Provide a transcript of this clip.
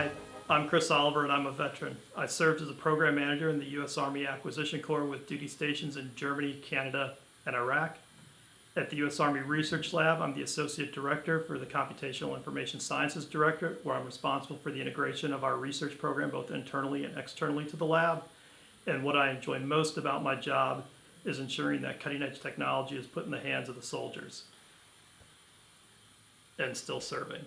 Hi, I'm Chris Oliver and I'm a veteran. I served as a program manager in the U.S. Army Acquisition Corps with duty stations in Germany, Canada, and Iraq. At the U.S. Army Research Lab, I'm the Associate Director for the Computational Information Sciences Directorate, where I'm responsible for the integration of our research program both internally and externally to the lab. And what I enjoy most about my job is ensuring that cutting edge technology is put in the hands of the soldiers and still serving.